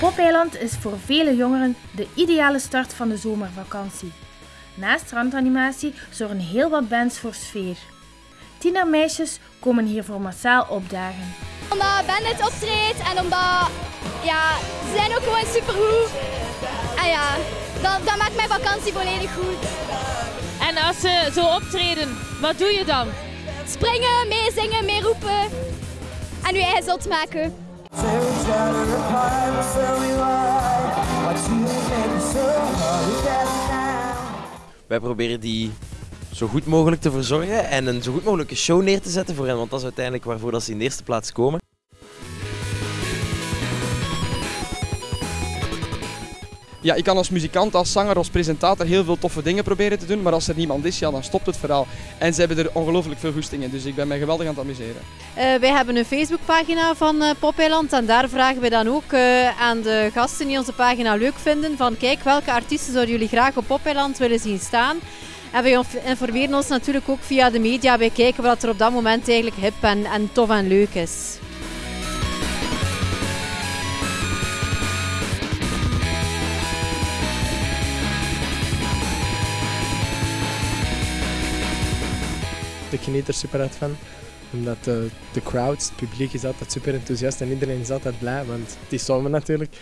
Popeiland is voor vele jongeren de ideale start van de zomervakantie. Naast strandanimatie zorgen heel wat bands voor sfeer. Tienermeisjes komen hiervoor massaal opdagen. Omdat Bandit optreedt en omdat ja, ze zijn ook gewoon supergoed. En ja, dat, dat maakt mijn vakantie volledig goed. En als ze zo optreden, wat doe je dan? Springen, meezingen, meeroepen en je eigen zot maken. Wij proberen die zo goed mogelijk te verzorgen en een zo goed mogelijke show neer te zetten voor hen, want dat is uiteindelijk waarvoor dat ze in de eerste plaats komen. Ja, ik kan als muzikant, als zanger, als presentator heel veel toffe dingen proberen te doen, maar als er niemand is, ja, dan stopt het verhaal. En ze hebben er ongelooflijk veel goesting in, dus ik ben mij geweldig aan het amuseren. Uh, wij hebben een Facebookpagina van uh, Popeiland en daar vragen we dan ook uh, aan de gasten die onze pagina leuk vinden van kijk, welke artiesten zouden jullie graag op Popeiland willen zien staan? En wij informeren ons natuurlijk ook via de media bij kijken wat er op dat moment eigenlijk hip en, en tof en leuk is. Ik geniet er super uit van. Omdat de, de crowd, het publiek is altijd super enthousiast en iedereen is altijd blij, want het is zomer natuurlijk.